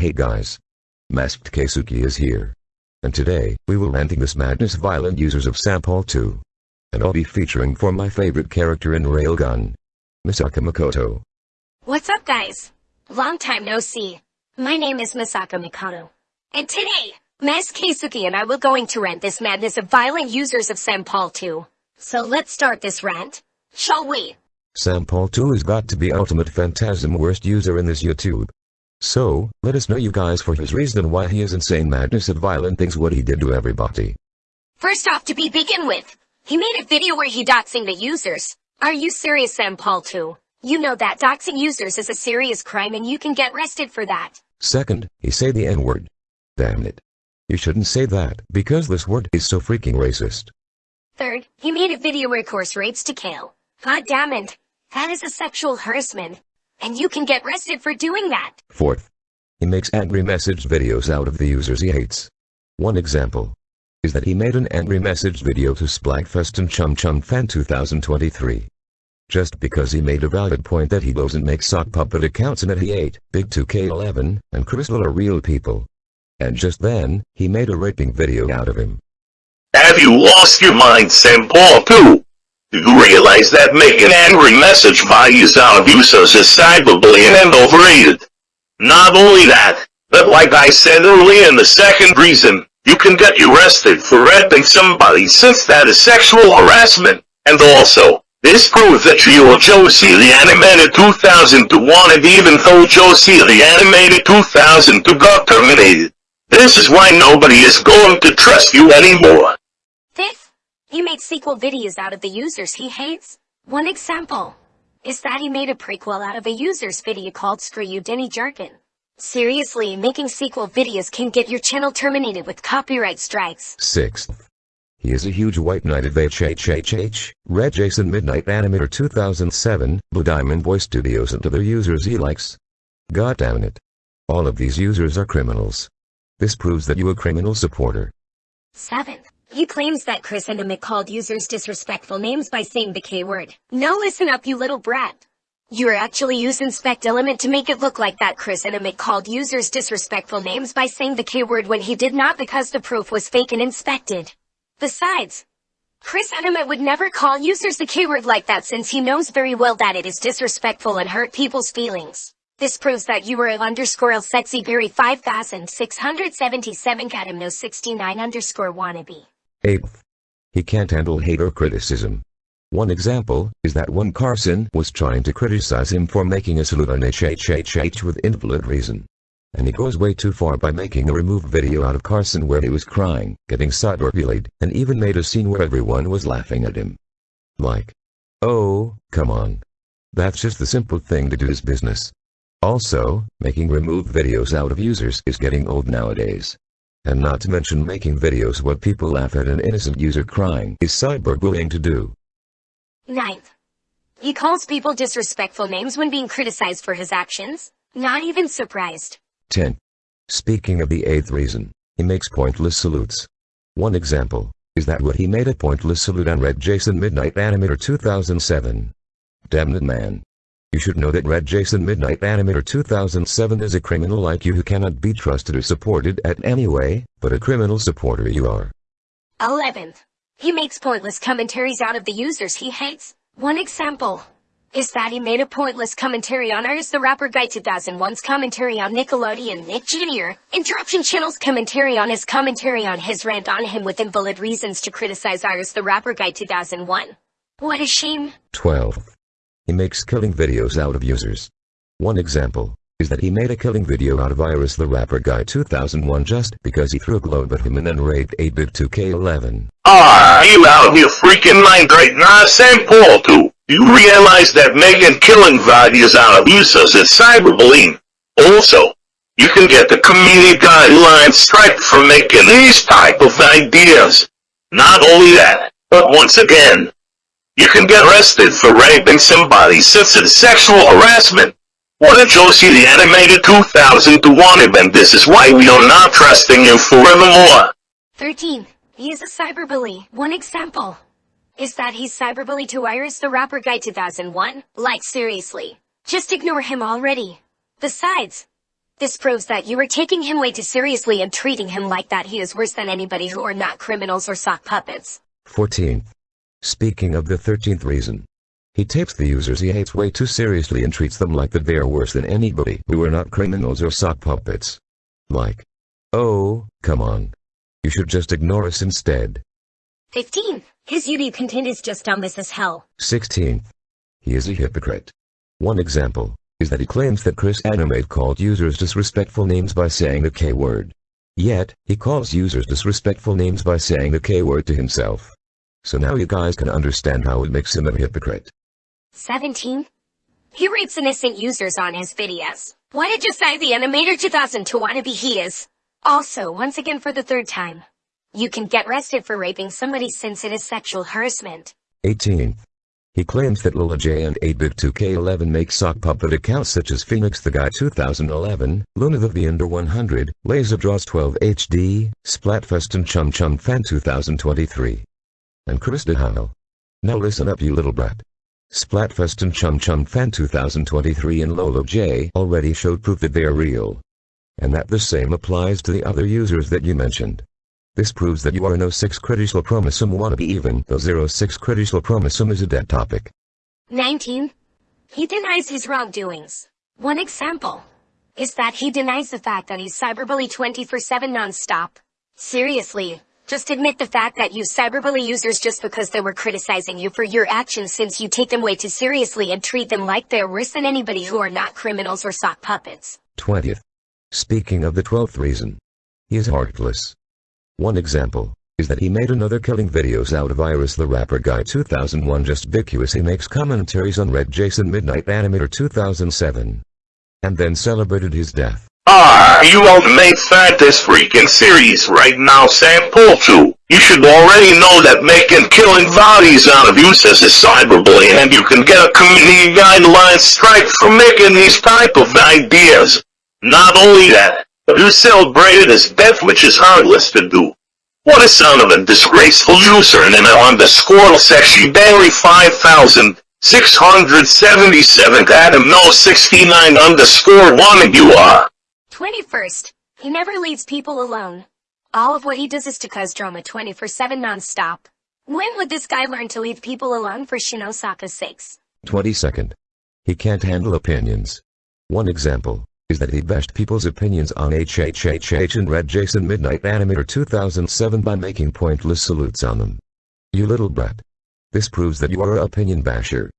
Hey guys. Masked Keisuke is here. And today, we will ranting this madness violent users of Sampol 2. And I'll be featuring for my favorite character in Railgun. Misaka Mikoto. What's up, guys? Long time no see. My name is Misaka Mikoto. And today, Masked Keisuke and I will going to rant this madness of violent users of Sampol 2. So let's start this rant. Shall we? Sampol 2 has got to be ultimate phantasm worst user in this YouTube. So, let us know you guys for his reason why he is insane madness of violent things what he did to everybody. First off to be begin with, he made a video where he doxing the users. Are you serious Sam Paul too? You know that doxing users is a serious crime and you can get arrested for that. Second, he say the n-word. Damn it. You shouldn't say that, because this word is so freaking racist. Third, he made a video where course rapes to kill. God damn it. That is a sexual harassment. And you can get arrested for doing that. Fourth, he makes angry message videos out of the users he hates. One example is that he made an angry message video to Splatfest and Chum Chum Fan 2023. Just because he made a valid point that he doesn't make sock puppet accounts and that he ate Big 2K11 and Crystal are real people. And just then, he made a raping video out of him. Have you lost your mind, Sampol 2? Do you realize that making angry message values out of users is cyberbullying and overrated? Not only that, but like I said earlier in the second reason, you can get arrested for raping somebody since that is sexual harassment. And also, this proves that you are Josie the animated 2002 wanted even though Josie the animated 2002 got terminated. This is why nobody is going to trust you anymore. He made sequel videos out of the users he hates. One example is that he made a prequel out of a user's video called Screw You Denny Jerkin. Seriously, making sequel videos can get your channel terminated with copyright strikes. Sixth, he is a huge white knight of HHHH, Red Jason Midnight Animator 2007, Blue Diamond Voice Studios and other users he likes. God damn it. All of these users are criminals. This proves that you a criminal supporter. Seventh, he claims that Chris Animate called users disrespectful names by saying the K-word. No listen up you little brat. You're actually using Spect Element to make it look like that Chris Animate called users disrespectful names by saying the K-word when he did not because the proof was fake and inspected. Besides, Chris Animate would never call users the K-word like that since he knows very well that it is disrespectful and hurt people's feelings. This proves that you were a underscore El Sexy Berry 5677 Catamno 69 underscore wannabe. Eighth, he can't handle hate or criticism. One example is that when Carson was trying to criticize him for making a salute on HHHH with invalid reason. And he goes way too far by making a removed video out of Carson where he was crying, getting cyberbullied, and even made a scene where everyone was laughing at him. Like, oh, come on. That's just the simple thing to do his business. Also, making removed videos out of users is getting old nowadays. And not to mention making videos where people laugh at an innocent user crying is cyberbullying to do. Ninth, he calls people disrespectful names when being criticized for his actions. Not even surprised. 10. Speaking of the eighth reason, he makes pointless salutes. One example is that what he made a pointless salute on Red Jason Midnight Animator 2007. Damn it man. You should know that Red Jason Midnight Animator 2007 is a criminal like you who cannot be trusted or supported at any way, but a criminal supporter you are. 11th, he makes pointless commentaries out of the users he hates. One example is that he made a pointless commentary on Iris the Rapper Guy 2001's commentary on Nickelodeon Nick Jr., Interruption Channel's commentary on his commentary on his rant on him with invalid reasons to criticize Iris the Rapper Guy 2001. What a shame. 12. He makes killing videos out of users. One example is that he made a killing video out of Iris the Rapper Guy 2001 just because he threw a globe at him and then raped 8-bit 2K11. Are you out of your freaking mind right now, Sampol 2? You realize that making killing videos out of users is cyberbullying. Also, you can get the community guidelines strike for making these type of ideas. Not only that, but once again, you can get arrested for raping somebody since it's sexual harassment. What did Josie the animated 2002 wanted and this is why we are not trusting you forevermore. 13. He is a cyberbully. One example is that he's cyberbully to Iris the Rapper Guy 2001. Like seriously. Just ignore him already. Besides, This proves that you are taking him way too seriously and treating him like that he is worse than anybody who are not criminals or sock puppets. 14th. Speaking of the 13th reason. He takes the users he hates way too seriously and treats them like that they are worse than anybody who are not criminals or sock puppets. Like. Oh, come on. You should just ignore us instead. 15. His YouTube content is just dumbass as hell. 16th. He is a hypocrite. One example is that he claims that Chris Animate called users disrespectful names by saying the K-word. Yet, he calls users disrespectful names by saying the K-word to himself. So now oh, you guys can understand how it makes him a hypocrite. 17. He rapes innocent users on his videos. Why did you say the Animator 2002 wannabe he is? Also, once again for the third time. You can get arrested for raping somebody since it is sexual harassment. 18. He claims that Lola J and 8bit2k11 make sock puppet accounts such as Phoenix the Guy 2011, Luna the V Under 100, Laser Draws 12 HD, Splatfest and Chum Chum Fan 2023. And Chris DeHale. Now listen up you little brat. Splatfest and Chum Chum Fan 2023 and Lolo J already showed proof that they are real. And that the same applies to the other users that you mentioned. This proves that you are no 06 critical chromosome wannabe even though 06 critical chromosome is a dead topic. 19. He denies his wrongdoings. One example is that he denies the fact that he's cyberbully 24-7 non-stop. Seriously, just admit the fact that you cyberbully users just because they were criticizing you for your actions since you take them way too seriously and treat them like they're worse than anybody who are not criminals or sock puppets. 20th. Speaking of the 12th reason. He is heartless. One example is that he made another killing videos out of Iris the Rapper Guy 2001 just because he makes commentaries on Red Jason Midnight Animator 2007. And then celebrated his death. Ah, you ultimate this freaking series right now, Sam 2. You should already know that making killing bodies out of says is cyberbullying and you can get a community guideline strike for making these type of ideas. Not only that, but you celebrated his death which is heartless to do. What a son of a disgraceful user and on the score section Barry 5677 Adam no 69 underscore 1 you are. 21st. He never leaves people alone. All of what he does is to cause drama 24-7 non-stop. When would this guy learn to leave people alone for Shinosaka's sakes? 22nd. He can't handle opinions. One example is that he bashed people's opinions on HHHH and Red Jason Midnight Animator 2007 by making pointless salutes on them. You little brat. This proves that you are a opinion basher.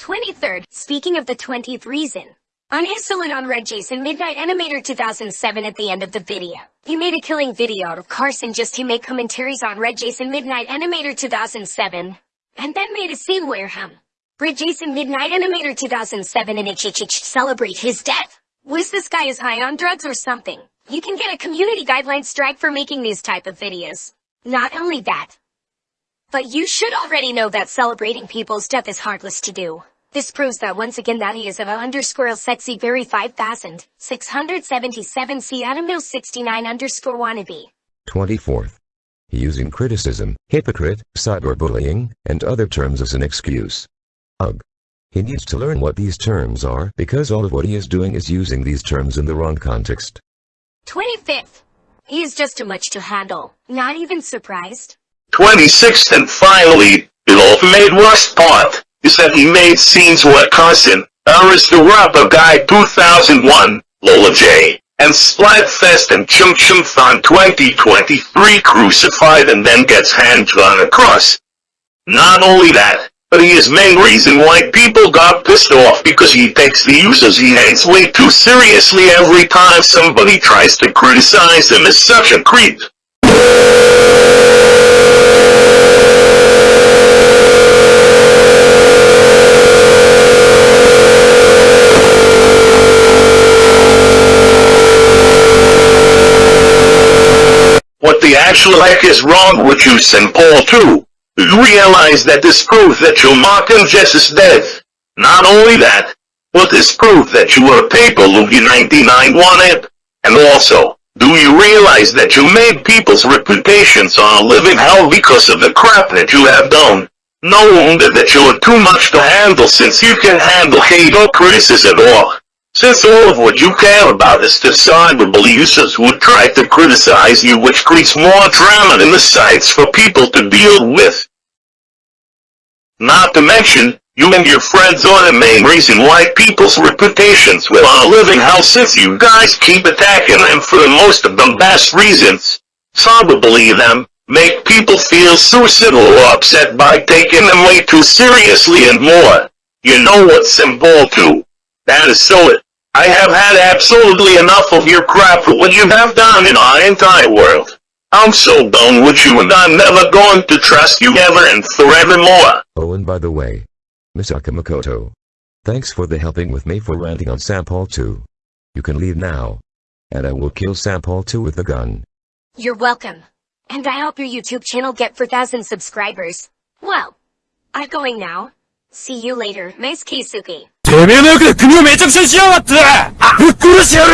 23rd, speaking of the 20th reason. On his on Red Jason Midnight Animator 2007 at the end of the video, he made a killing video out of Carson just to make commentaries on Red Jason Midnight Animator 2007, and then made a scene where him, Red Jason Midnight Animator 2007 and HHH celebrate his death. Was this guy is high on drugs or something? You can get a community guideline strike for making these type of videos. Not only that, but you should already know that celebrating people's death is heartless to do. This proves that once again that he is of a underscore sexy very 5677 C Adam 69 underscore wannabe. 24th. Using criticism, hypocrite, cyberbullying, and other terms as an excuse. Ugh. He needs to learn what these terms are because all of what he is doing is using these terms in the wrong context. 25th. He is just too much to handle. Not even surprised. 26th and finally, it the ultimate worst part is that he made scenes with Carson, Iris the Rapper Guy 2001, Lola J, and Splatfest and Chum Chum Fan 2023 crucified and then gets hand drawn across. Not only that, but he is main reason why people got pissed off because he takes the users he hates way too seriously every time somebody tries to criticize him as such a creep. The actual heck is wrong with you, St. Paul too? You realize that this proves that your Martin Jess is death. Not only that, but this proves that you were a paper Lugie 99 wanted. And also, do you realize that you made people's reputations on a living hell because of the crap that you have done? No wonder that you are too much to handle since you can handle hate or criticism all. Since all of what you care about is decidable users who try to criticize you which creates more drama in the sites for people to deal with. Not to mention, you and your friends are the main reason why people's reputations will on living hell since you guys keep attacking them for the most of the best reasons. Probably them, make people feel suicidal or upset by taking them way too seriously and more. You know what symbol to. That is so it. I have had absolutely enough of your crap for what you have done in our entire world. I'm so done with you and I'm never going to trust you ever and forevermore. Oh and by the way, Misaka Mikoto. Thanks for the helping with me for ranting on Sampol 2. You can leave now. And I will kill Sampol 2 with a gun. You're welcome. And I hope your YouTube channel get 4,000 subscribers. Well, I'm going now. See you later, Miss Keisuke. てめえの役で国をめちゃくちゃにしやがってぶっ殺してやる